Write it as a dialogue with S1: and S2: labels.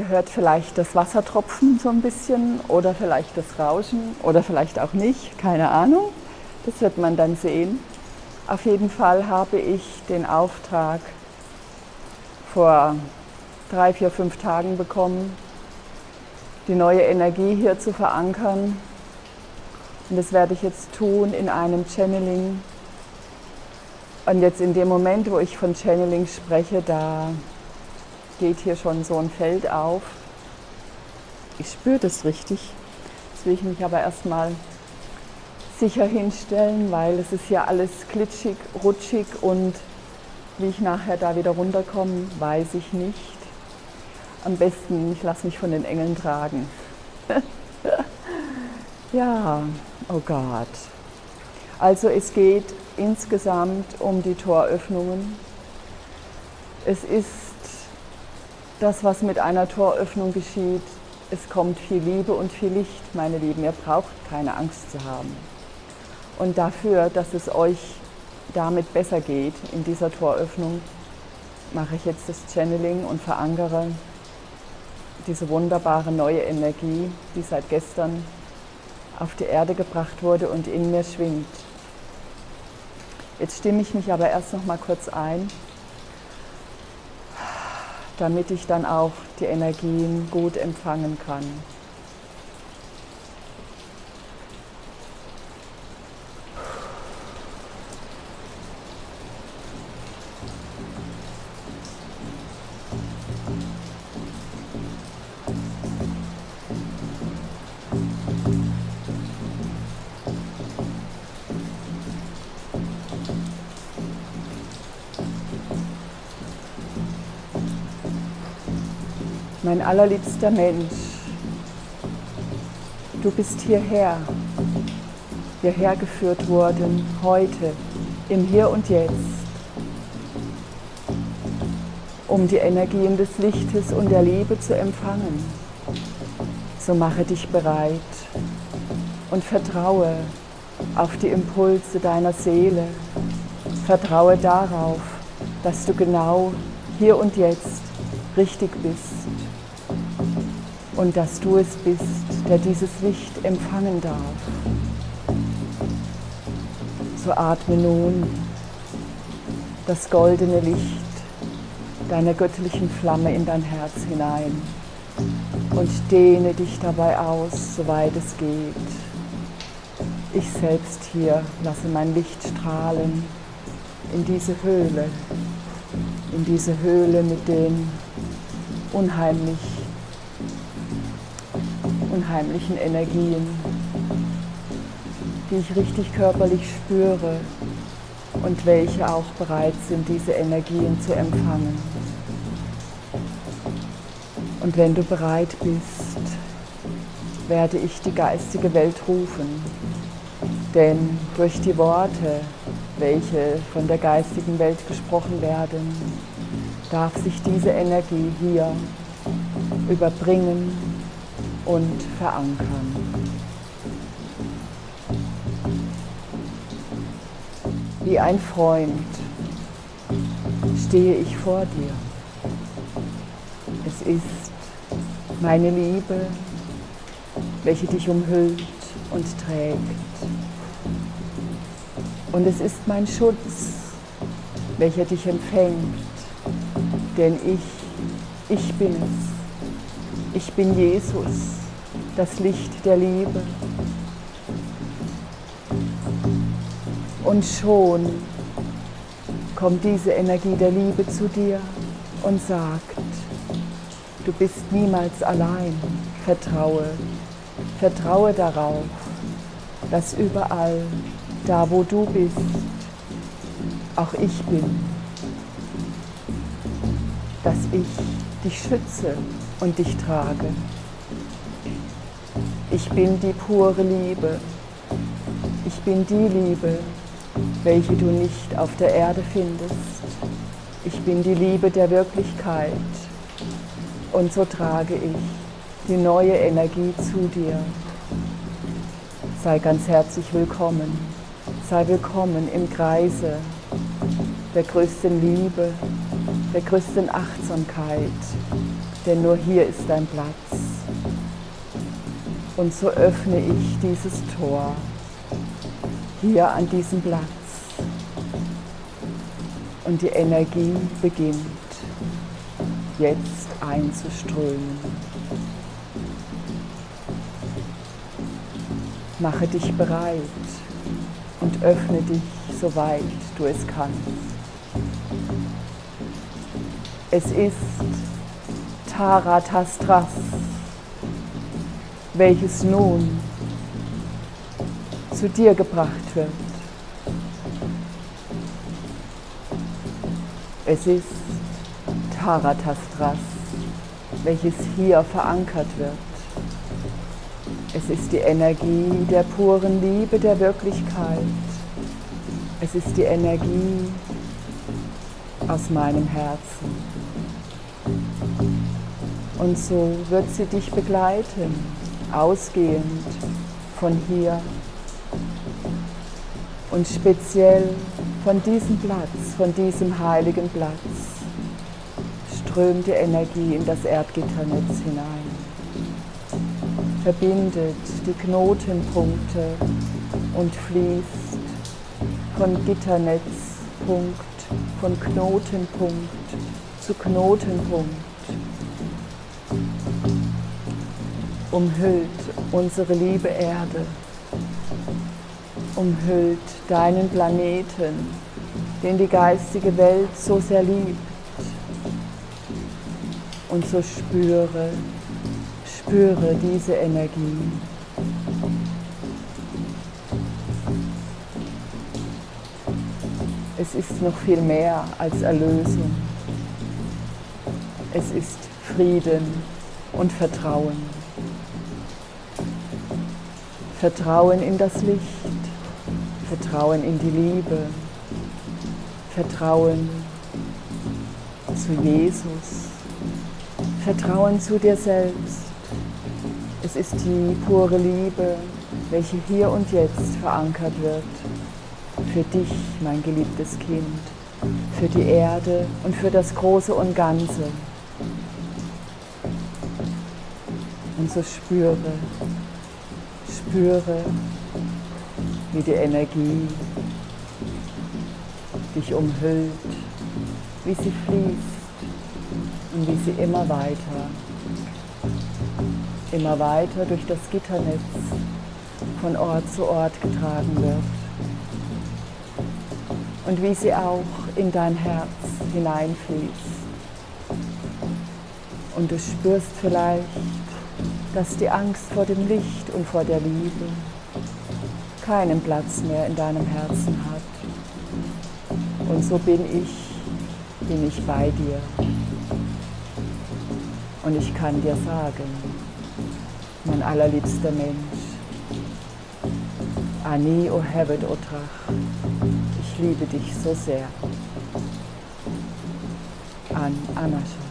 S1: Ihr hört vielleicht das Wassertropfen so ein bisschen oder vielleicht das Rauschen oder vielleicht auch nicht, keine Ahnung. Das wird man dann sehen. Auf jeden Fall habe ich den Auftrag vor drei, vier, fünf Tagen bekommen, die neue Energie hier zu verankern. Und das werde ich jetzt tun in einem Channeling. Und jetzt in dem Moment, wo ich von Channeling spreche, da geht hier schon so ein Feld auf. Ich spüre das richtig. Jetzt will ich mich aber erstmal sicher hinstellen, weil es ist ja alles glitschig, rutschig und wie ich nachher da wieder runterkomme, weiß ich nicht. Am besten, ich lasse mich von den Engeln tragen. ja, oh Gott. Also es geht insgesamt um die Toröffnungen. Es ist das, was mit einer Toröffnung geschieht. Es kommt viel Liebe und viel Licht, meine Lieben. Ihr braucht keine Angst zu haben. Und dafür, dass es euch damit besser geht in dieser Toröffnung, mache ich jetzt das Channeling und verankere diese wunderbare neue Energie, die seit gestern auf die Erde gebracht wurde und in mir schwingt. Jetzt stimme ich mich aber erst noch mal kurz ein, damit ich dann auch die Energien gut empfangen kann. Mein allerliebster Mensch, du bist hierher, hierher geführt worden, heute, im Hier und Jetzt, um die Energien des Lichtes und der Liebe zu empfangen. So mache dich bereit und vertraue auf die Impulse deiner Seele. Vertraue darauf, dass du genau hier und jetzt richtig bist und dass du es bist, der dieses Licht empfangen darf. So atme nun das goldene Licht deiner göttlichen Flamme in dein Herz hinein und dehne dich dabei aus, soweit es geht. Ich selbst hier lasse mein Licht strahlen in diese Höhle, in diese Höhle mit den unheimlich unheimlichen Energien, die ich richtig körperlich spüre und welche auch bereit sind, diese Energien zu empfangen. Und wenn du bereit bist, werde ich die geistige Welt rufen. Denn durch die Worte, welche von der geistigen Welt gesprochen werden, darf sich diese Energie hier überbringen und verankern. Wie ein Freund stehe ich vor dir. Es ist meine Liebe, welche dich umhüllt und trägt. Und es ist mein Schutz, welcher dich empfängt, denn ich, ich bin es. Ich bin Jesus, das Licht der Liebe. Und schon kommt diese Energie der Liebe zu dir und sagt, du bist niemals allein, vertraue, vertraue darauf, dass überall, da wo du bist, auch ich bin, dass ich dich schütze und dich trage. Ich bin die pure Liebe. Ich bin die Liebe, welche du nicht auf der Erde findest. Ich bin die Liebe der Wirklichkeit. Und so trage ich die neue Energie zu dir. Sei ganz herzlich willkommen. Sei willkommen im Kreise der größten Liebe, der größten Achtsamkeit, denn nur hier ist dein Platz. Und so öffne ich dieses Tor hier an diesem Platz. Und die Energie beginnt jetzt einzuströmen. Mache dich bereit und öffne dich, soweit du es kannst. Es ist Taratastras, welches nun zu dir gebracht wird. Es ist Taratastras, welches hier verankert wird. Es ist die Energie der puren Liebe der Wirklichkeit. Es ist die Energie aus meinem Herzen. Und so wird sie dich begleiten, ausgehend von hier. Und speziell von diesem Platz, von diesem heiligen Platz strömt die Energie in das Erdgitternetz hinein, verbindet die Knotenpunkte und fließt von Gitternetzpunkt, von Knotenpunkt zu Knotenpunkt, umhüllt unsere liebe Erde, umhüllt deinen Planeten, den die geistige Welt so sehr liebt und so spüre, spüre diese Energie. Es ist noch viel mehr als Erlösung. Es ist Frieden und Vertrauen. Vertrauen in das Licht, Vertrauen in die Liebe, Vertrauen zu Jesus. Vertrauen zu dir selbst. Es ist die pure Liebe, welche hier und jetzt verankert wird. Für dich, mein geliebtes Kind, für die Erde und für das Große und Ganze. Und so spüre, spüre, wie die Energie dich umhüllt, wie sie fließt und wie sie immer weiter, immer weiter durch das Gitternetz von Ort zu Ort getragen wird. Und wie sie auch in dein Herz hineinfließt. Und du spürst vielleicht, dass die Angst vor dem Licht und vor der Liebe keinen Platz mehr in deinem Herzen hat. Und so bin ich, bin ich bei dir. Und ich kann dir sagen, mein allerliebster Mensch, Ani o Hevet Otrach, ich liebe dich so sehr. An Anascha.